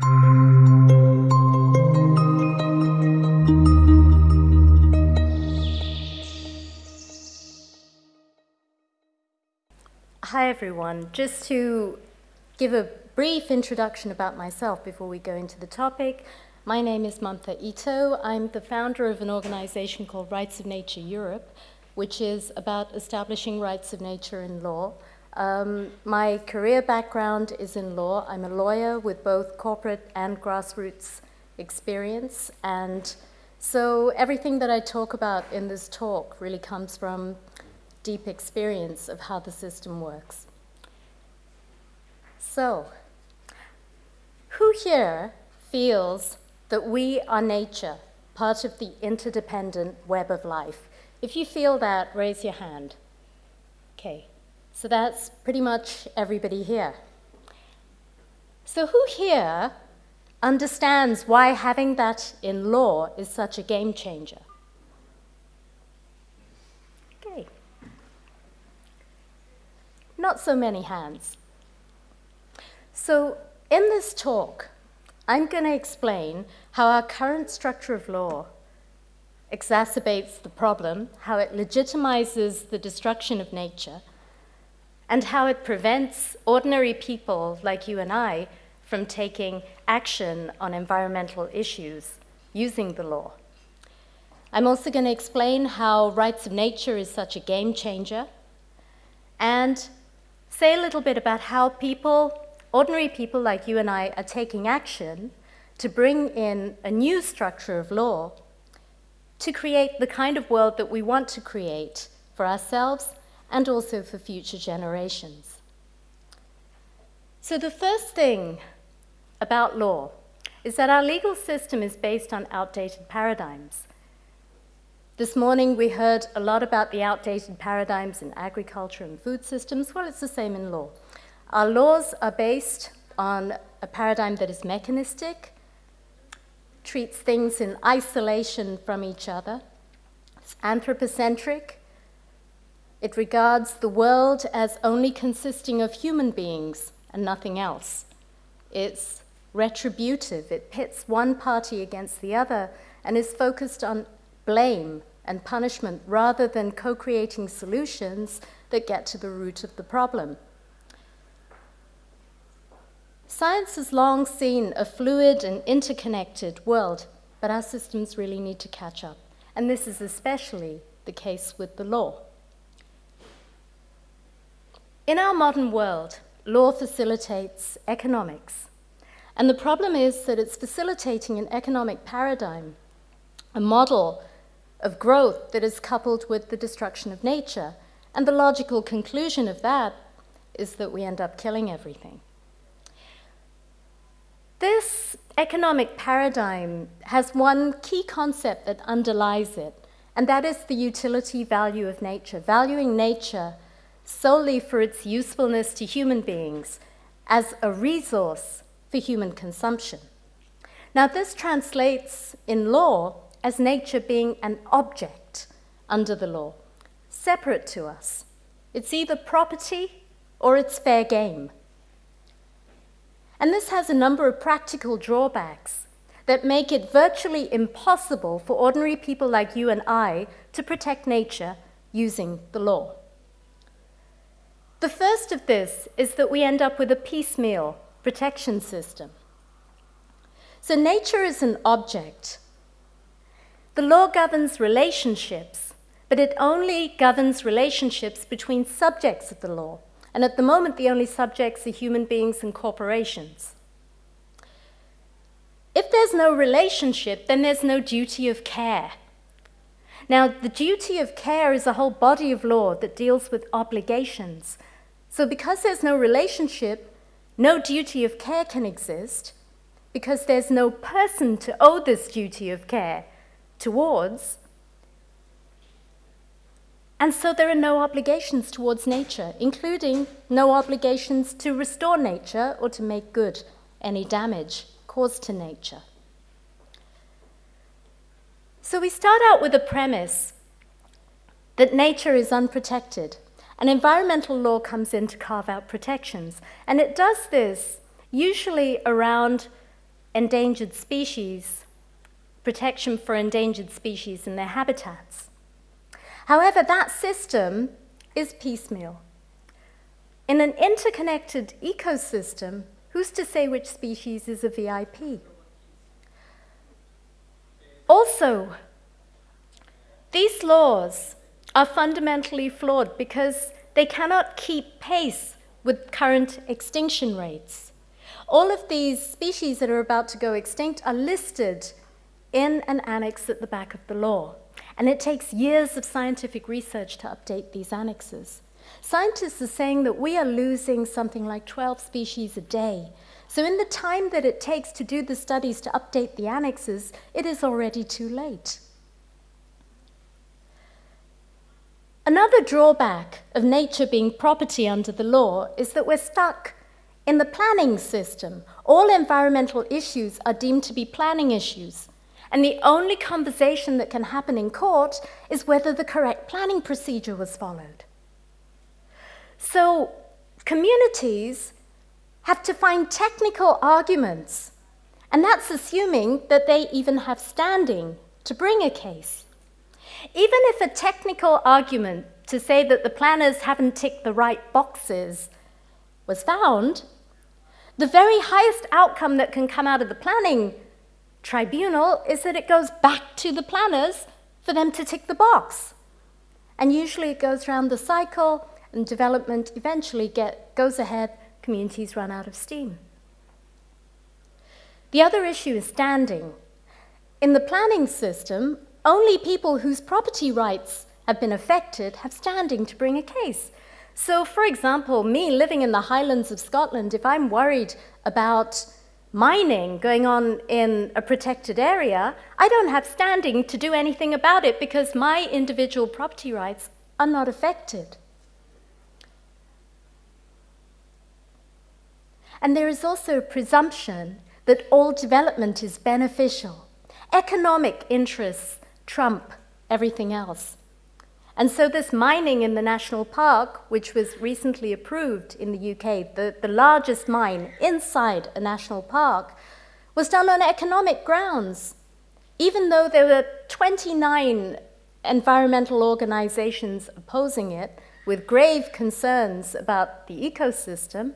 Hi everyone. Just to give a brief introduction about myself before we go into the topic. My name is Mumta Ito. I'm the founder of an organization called Rights of Nature Europe, which is about establishing rights of nature in law. Um, my career background is in law. I'm a lawyer with both corporate and grassroots experience. And so everything that I talk about in this talk really comes from deep experience of how the system works. So, who here feels that we are nature, part of the interdependent web of life. If you feel that, raise your hand. Okay, so that's pretty much everybody here. So who here understands why having that in law is such a game changer? Okay. Not so many hands. So in this talk, I'm going to explain how our current structure of law exacerbates the problem, how it legitimizes the destruction of nature, and how it prevents ordinary people like you and I from taking action on environmental issues using the law. I'm also going to explain how rights of nature is such a game changer and say a little bit about how people ordinary people like you and I are taking action to bring in a new structure of law to create the kind of world that we want to create for ourselves and also for future generations. So the first thing about law is that our legal system is based on outdated paradigms. This morning we heard a lot about the outdated paradigms in agriculture and food systems. Well, it's the same in law. Our laws are based on a paradigm that is mechanistic, treats things in isolation from each other, it's anthropocentric, it regards the world as only consisting of human beings and nothing else. It's retributive, it pits one party against the other and is focused on blame and punishment rather than co-creating solutions that get to the root of the problem. Science has long seen a fluid and interconnected world, but our systems really need to catch up. And this is especially the case with the law. In our modern world, law facilitates economics. And the problem is that it's facilitating an economic paradigm, a model of growth that is coupled with the destruction of nature. And the logical conclusion of that is that we end up killing everything. This economic paradigm has one key concept that underlies it, and that is the utility value of nature, valuing nature solely for its usefulness to human beings as a resource for human consumption. Now, this translates in law as nature being an object under the law, separate to us. It's either property or it's fair game. And this has a number of practical drawbacks that make it virtually impossible for ordinary people like you and I to protect nature using the law. The first of this is that we end up with a piecemeal protection system. So nature is an object. The law governs relationships, but it only governs relationships between subjects of the law. And at the moment, the only subjects are human beings and corporations. If there's no relationship, then there's no duty of care. Now, the duty of care is a whole body of law that deals with obligations. So because there's no relationship, no duty of care can exist, because there's no person to owe this duty of care towards, and so there are no obligations towards nature, including no obligations to restore nature or to make good any damage caused to nature. So we start out with a premise that nature is unprotected, and environmental law comes in to carve out protections. And it does this usually around endangered species, protection for endangered species and their habitats. However, that system is piecemeal. In an interconnected ecosystem, who's to say which species is a VIP? Also, these laws are fundamentally flawed because they cannot keep pace with current extinction rates. All of these species that are about to go extinct are listed in an annex at the back of the law. And it takes years of scientific research to update these annexes. Scientists are saying that we are losing something like 12 species a day. So in the time that it takes to do the studies to update the annexes, it is already too late. Another drawback of nature being property under the law is that we're stuck in the planning system. All environmental issues are deemed to be planning issues. And the only conversation that can happen in court is whether the correct planning procedure was followed. So communities have to find technical arguments, and that's assuming that they even have standing to bring a case. Even if a technical argument to say that the planners haven't ticked the right boxes was found, the very highest outcome that can come out of the planning tribunal is that it goes back to the planners for them to tick the box. And usually it goes around the cycle and development eventually get, goes ahead, communities run out of steam. The other issue is standing. In the planning system, only people whose property rights have been affected have standing to bring a case. So, for example, me living in the Highlands of Scotland, if I'm worried about mining going on in a protected area, I don't have standing to do anything about it because my individual property rights are not affected. And there is also a presumption that all development is beneficial. Economic interests trump everything else. And so this mining in the national park, which was recently approved in the UK, the, the largest mine inside a national park, was done on economic grounds. Even though there were 29 environmental organizations opposing it with grave concerns about the ecosystem,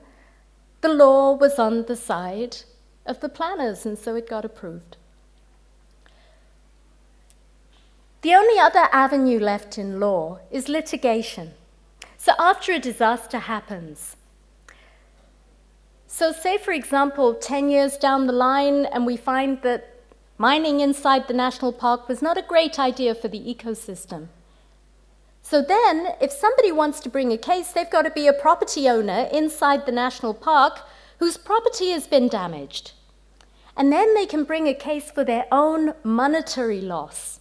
the law was on the side of the planners, and so it got approved. The only other avenue left in law is litigation. So after a disaster happens, so say, for example, 10 years down the line, and we find that mining inside the national park was not a great idea for the ecosystem. So then, if somebody wants to bring a case, they've got to be a property owner inside the national park whose property has been damaged. And then they can bring a case for their own monetary loss.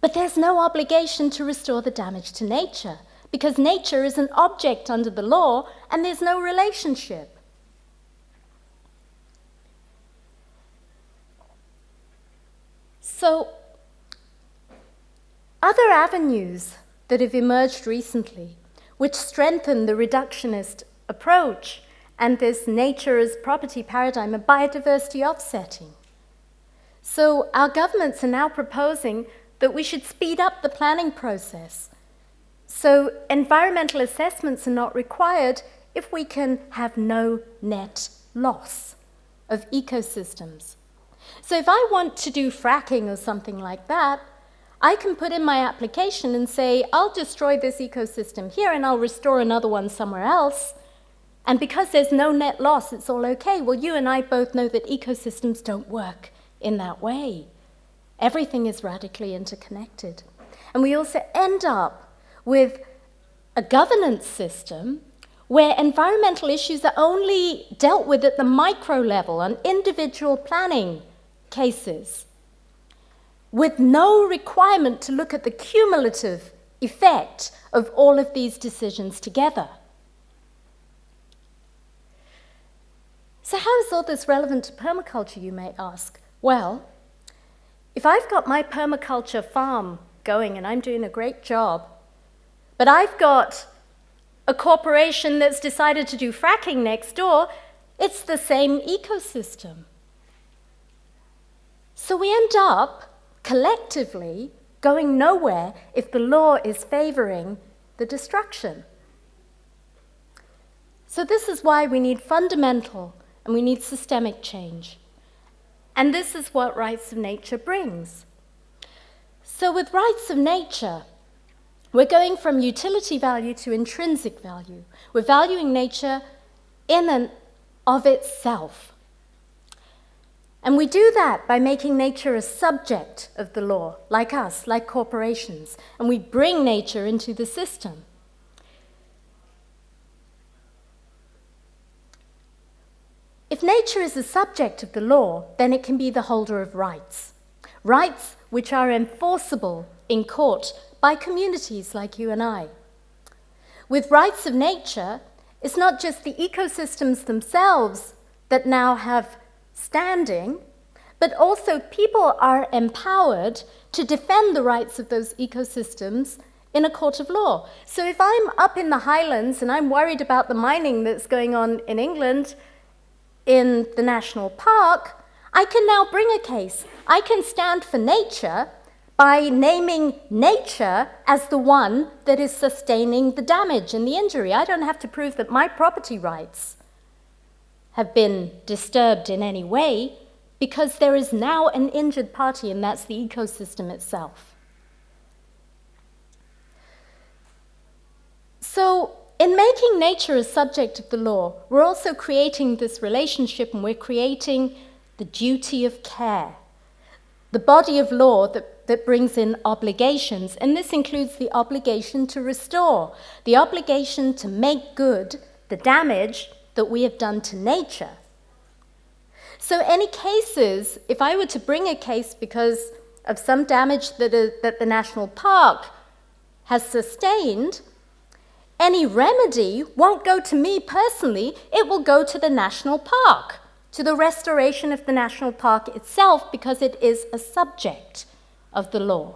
But there's no obligation to restore the damage to nature because nature is an object under the law and there's no relationship. So, other avenues that have emerged recently, which strengthen the reductionist approach and this nature as property paradigm, are biodiversity offsetting. So, our governments are now proposing that we should speed up the planning process. So environmental assessments are not required if we can have no net loss of ecosystems. So if I want to do fracking or something like that, I can put in my application and say, I'll destroy this ecosystem here and I'll restore another one somewhere else. And because there's no net loss, it's all okay. Well, you and I both know that ecosystems don't work in that way. Everything is radically interconnected. And we also end up with a governance system where environmental issues are only dealt with at the micro level on individual planning cases, with no requirement to look at the cumulative effect of all of these decisions together. So, how is all this relevant to permaculture, you may ask? Well, if I've got my permaculture farm going and I'm doing a great job, but I've got a corporation that's decided to do fracking next door, It's the same ecosystem. So we end up collectively going nowhere if the law is favoring the destruction. So this is why we need fundamental and we need systemic change. And this is what rights of nature brings. So with rights of nature, we're going from utility value to intrinsic value. We're valuing nature in and of itself. And we do that by making nature a subject of the law, like us, like corporations, and we bring nature into the system. If nature is a subject of the law, then it can be the holder of rights. Rights which are enforceable in court by communities like you and I. With rights of nature, it's not just the ecosystems themselves that now have standing, but also people are empowered to defend the rights of those ecosystems in a court of law. So if I'm up in the highlands and I'm worried about the mining that's going on in England in the national park, I can now bring a case. I can stand for nature by naming nature as the one that is sustaining the damage and the injury. I don't have to prove that my property rights have been disturbed in any way because there is now an injured party and that's the ecosystem itself. So in making nature a subject of the law, we're also creating this relationship and we're creating the duty of care, the body of law that, that brings in obligations, and this includes the obligation to restore, the obligation to make good the damage that we have done to nature. So any cases, if I were to bring a case because of some damage that, is, that the national park has sustained, any remedy won't go to me personally, it will go to the national park, to the restoration of the national park itself because it is a subject of the law.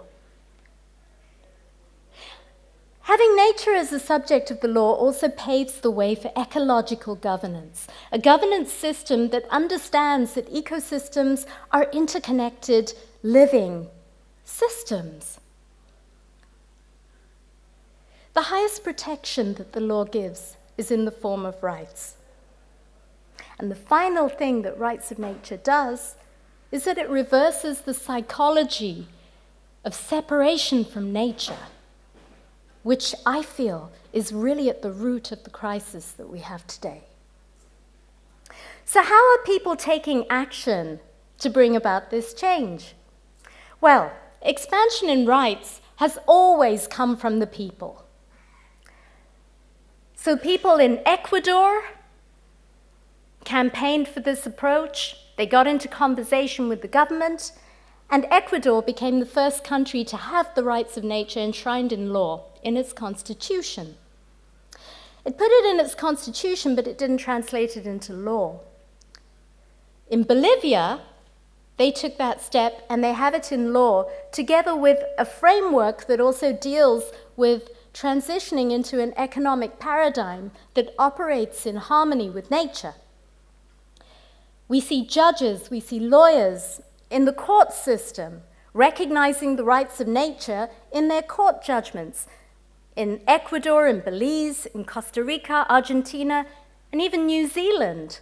Having nature as a subject of the law also paves the way for ecological governance, a governance system that understands that ecosystems are interconnected living systems. The highest protection that the law gives is in the form of rights. And the final thing that rights of nature does is that it reverses the psychology of separation from nature which I feel is really at the root of the crisis that we have today. So, how are people taking action to bring about this change? Well, expansion in rights has always come from the people. So, people in Ecuador campaigned for this approach, they got into conversation with the government, and Ecuador became the first country to have the rights of nature enshrined in law in its constitution. It put it in its constitution, but it didn't translate it into law. In Bolivia, they took that step and they have it in law together with a framework that also deals with transitioning into an economic paradigm that operates in harmony with nature. We see judges, we see lawyers, in the court system, recognizing the rights of nature in their court judgments in Ecuador, in Belize, in Costa Rica, Argentina, and even New Zealand.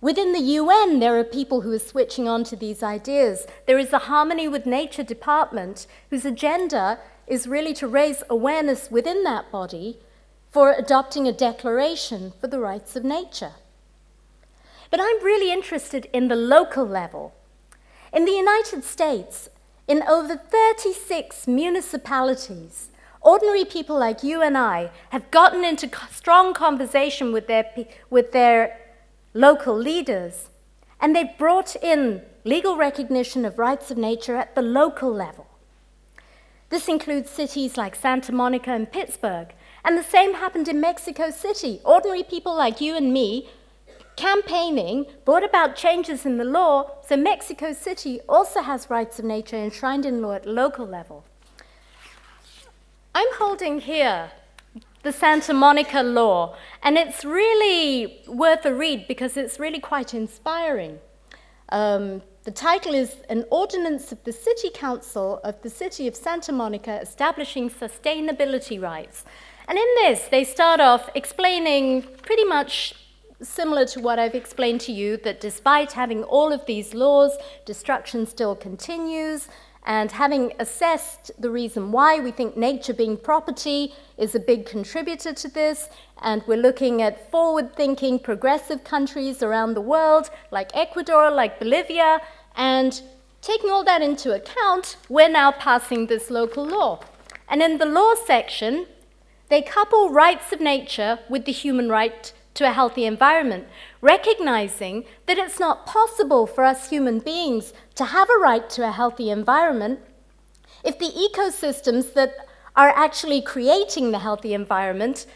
Within the UN, there are people who are switching on to these ideas. There is a Harmony with Nature department whose agenda is really to raise awareness within that body for adopting a declaration for the rights of nature. But I'm really interested in the local level in the United States, in over 36 municipalities, ordinary people like you and I have gotten into strong conversation with their, with their local leaders, and they've brought in legal recognition of rights of nature at the local level. This includes cities like Santa Monica and Pittsburgh, and the same happened in Mexico City. Ordinary people like you and me campaigning brought about changes in the law, so Mexico City also has rights of nature enshrined in law at local level. I'm holding here the Santa Monica Law, and it's really worth a read because it's really quite inspiring. Um, the title is An Ordinance of the City Council of the City of Santa Monica Establishing Sustainability Rights. And in this, they start off explaining pretty much similar to what I've explained to you, that despite having all of these laws, destruction still continues, and having assessed the reason why we think nature being property is a big contributor to this, and we're looking at forward-thinking, progressive countries around the world, like Ecuador, like Bolivia, and taking all that into account, we're now passing this local law. And in the law section, they couple rights of nature with the human right to a healthy environment, recognizing that it's not possible for us human beings to have a right to a healthy environment if the ecosystems that are actually creating the healthy environment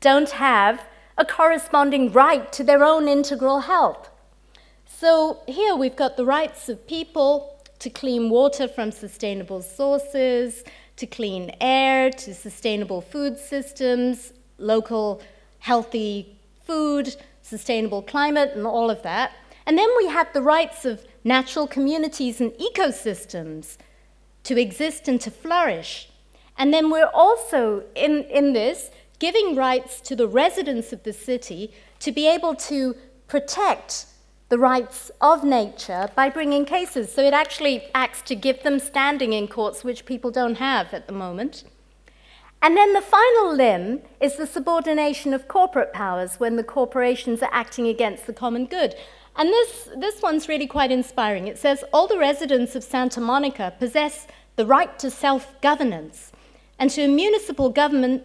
don't have a corresponding right to their own integral health. So here we've got the rights of people to clean water from sustainable sources, to clean air, to sustainable food systems, local healthy food, sustainable climate, and all of that. And then we have the rights of natural communities and ecosystems to exist and to flourish. And then we're also, in, in this, giving rights to the residents of the city to be able to protect the rights of nature by bringing cases. So it actually acts to give them standing in courts, which people don't have at the moment. And then the final limb is the subordination of corporate powers when the corporations are acting against the common good. And this, this one's really quite inspiring. It says, all the residents of Santa Monica possess the right to self-governance and to a municipal government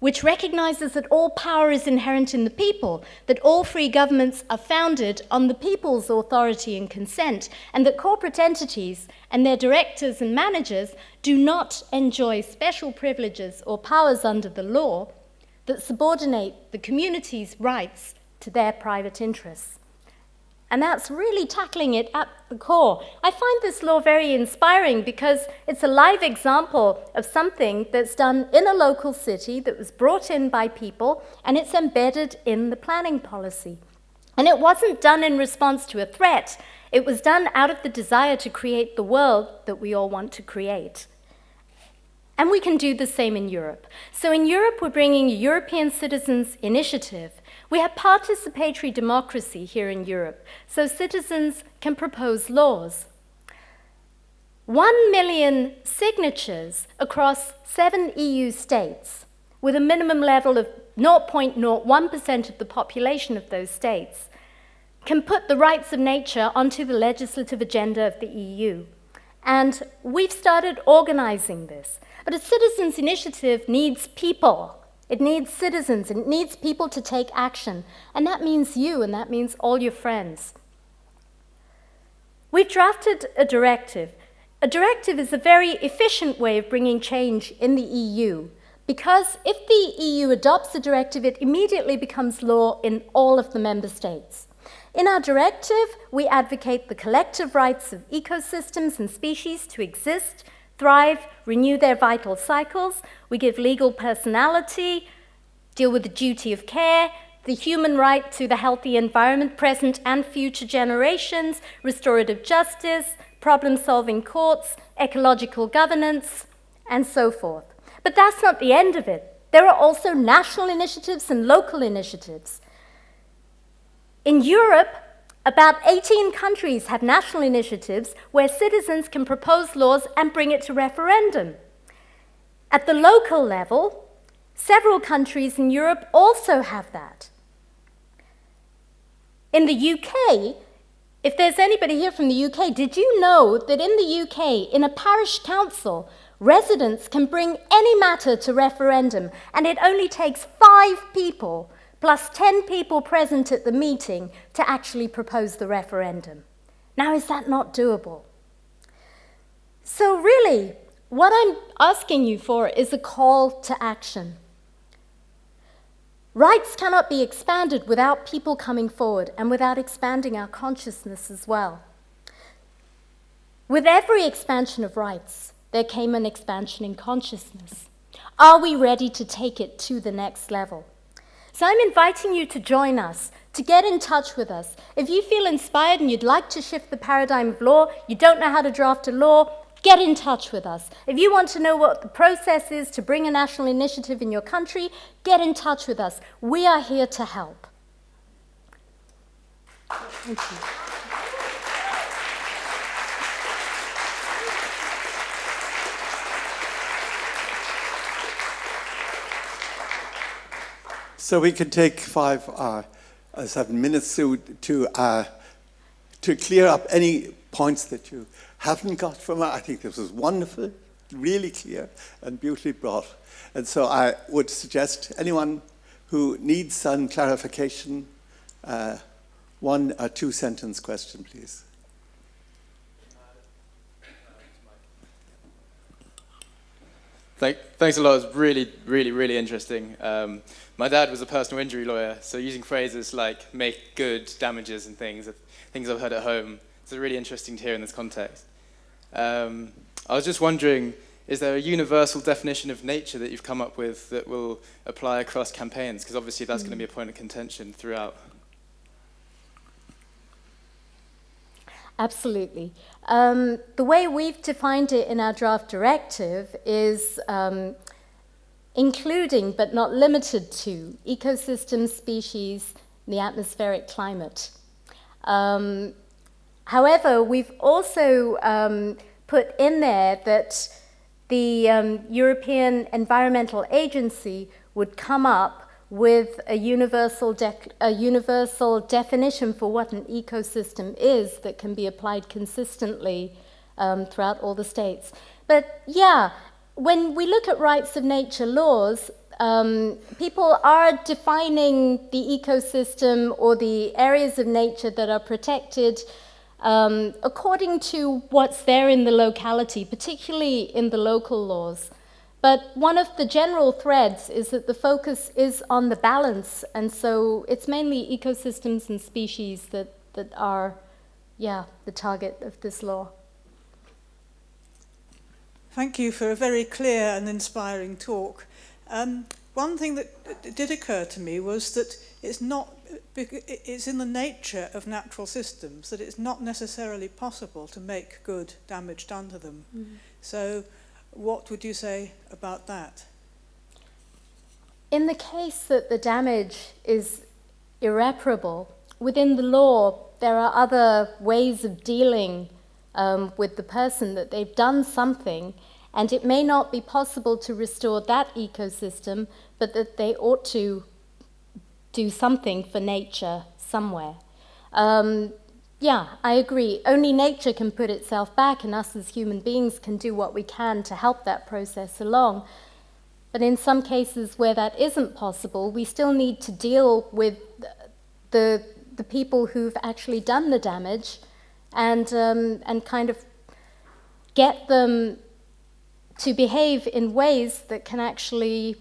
which recognizes that all power is inherent in the people, that all free governments are founded on the people's authority and consent, and that corporate entities and their directors and managers do not enjoy special privileges or powers under the law that subordinate the community's rights to their private interests. And that's really tackling it at the core. I find this law very inspiring because it's a live example of something that's done in a local city that was brought in by people and it's embedded in the planning policy. And it wasn't done in response to a threat. It was done out of the desire to create the world that we all want to create. And we can do the same in Europe. So in Europe, we're bringing a European Citizens Initiative, we have participatory democracy here in Europe, so citizens can propose laws. One million signatures across seven EU states, with a minimum level of 0.01% of the population of those states, can put the rights of nature onto the legislative agenda of the EU. And we've started organizing this. But a citizens' initiative needs people, it needs citizens, it needs people to take action. And that means you, and that means all your friends. We've drafted a directive. A directive is a very efficient way of bringing change in the EU because if the EU adopts a directive, it immediately becomes law in all of the member states. In our directive, we advocate the collective rights of ecosystems and species to exist, thrive, renew their vital cycles. We give legal personality, deal with the duty of care, the human right to the healthy environment, present and future generations, restorative justice, problem-solving courts, ecological governance, and so forth. But that's not the end of it. There are also national initiatives and local initiatives. In Europe, about 18 countries have national initiatives where citizens can propose laws and bring it to referendum. At the local level, several countries in Europe also have that. In the UK, if there's anybody here from the UK, did you know that in the UK, in a parish council, residents can bring any matter to referendum and it only takes five people plus 10 people present at the meeting to actually propose the referendum. Now, is that not doable? So really, what I'm asking you for is a call to action. Rights cannot be expanded without people coming forward and without expanding our consciousness as well. With every expansion of rights, there came an expansion in consciousness. Are we ready to take it to the next level? So I'm inviting you to join us, to get in touch with us. If you feel inspired and you'd like to shift the paradigm of law, you don't know how to draft a law, get in touch with us. If you want to know what the process is to bring a national initiative in your country, get in touch with us. We are here to help. Thank you. So we can take five, uh, uh, seven minutes to, to, uh, to clear up any points that you haven't got from it. I think this was wonderful, really clear and beautifully brought. And so I would suggest anyone who needs some clarification, uh, one or two sentence question, please. Thank, thanks a lot. It was really, really, really interesting. Um, my dad was a personal injury lawyer, so using phrases like make good damages and things, things I've heard at home, it's really interesting to hear in this context. Um, I was just wondering, is there a universal definition of nature that you've come up with that will apply across campaigns? Because obviously that's mm. going to be a point of contention throughout. Absolutely. Um, the way we've defined it in our draft directive is um, including but not limited to ecosystems, species, and the atmospheric climate. Um, however, we've also um, put in there that the um, European Environmental Agency would come up with a universal, a universal definition for what an ecosystem is that can be applied consistently um, throughout all the states. But yeah, when we look at rights of nature laws, um, people are defining the ecosystem or the areas of nature that are protected um, according to what's there in the locality, particularly in the local laws. But one of the general threads is that the focus is on the balance, and so it's mainly ecosystems and species that, that are, yeah, the target of this law. Thank you for a very clear and inspiring talk. Um, one thing that did occur to me was that it's not it's in the nature of natural systems that it's not necessarily possible to make good damage done to them. Mm. So what would you say about that? In the case that the damage is irreparable, within the law, there are other ways of dealing um, with the person that they've done something, and it may not be possible to restore that ecosystem, but that they ought to do something for nature somewhere. Um, yeah, I agree. Only nature can put itself back, and us as human beings can do what we can to help that process along. But in some cases where that isn't possible, we still need to deal with the, the people who've actually done the damage and, um, and kind of get them to behave in ways that can actually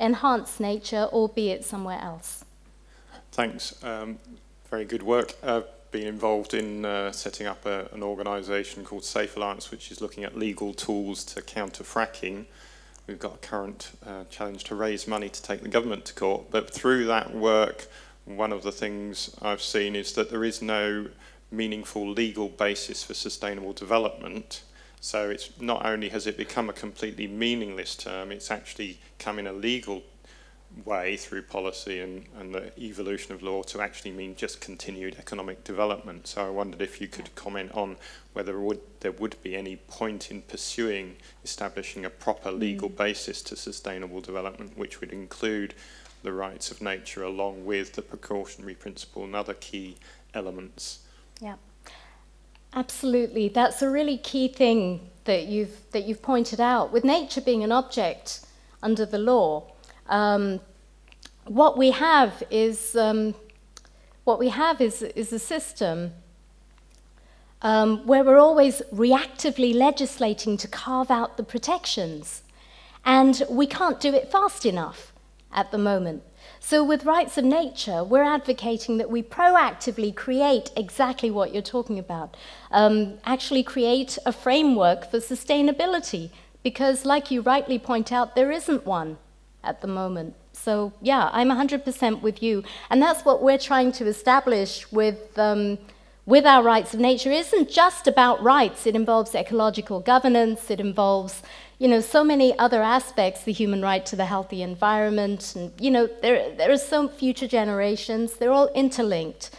enhance nature or be it somewhere else. Thanks. Um, very good work. Uh, been involved in uh, setting up a, an organisation called Safe Alliance, which is looking at legal tools to counter fracking. We've got a current uh, challenge to raise money to take the government to court, but through that work, one of the things I've seen is that there is no meaningful legal basis for sustainable development. So it's not only has it become a completely meaningless term, it's actually come in a legal way through policy and, and the evolution of law to actually mean just continued economic development. So I wondered if you could comment on whether would, there would be any point in pursuing establishing a proper mm. legal mm. basis to sustainable development, which would include the rights of nature along with the precautionary principle and other key elements. Yeah, absolutely. That's a really key thing that you've, that you've pointed out. With nature being an object under the law, um, what we have is um, what we have is, is a system um, where we're always reactively legislating to carve out the protections. And we can't do it fast enough at the moment. So with rights of nature, we're advocating that we proactively create exactly what you're talking about. Um, actually create a framework for sustainability, because, like you rightly point out, there isn't one at the moment. So, yeah, I'm 100% with you. And that's what we're trying to establish with, um, with our rights of nature. It isn't just about rights, it involves ecological governance, it involves you know, so many other aspects, the human right to the healthy environment, and, you know, there, there are some future generations, they're all interlinked.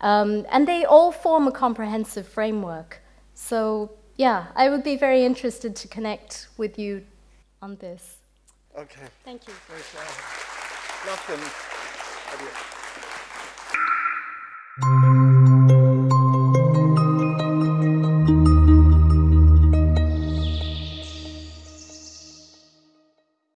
Um, and they all form a comprehensive framework. So, yeah, I would be very interested to connect with you on this. Okay. Thank you. Nothing.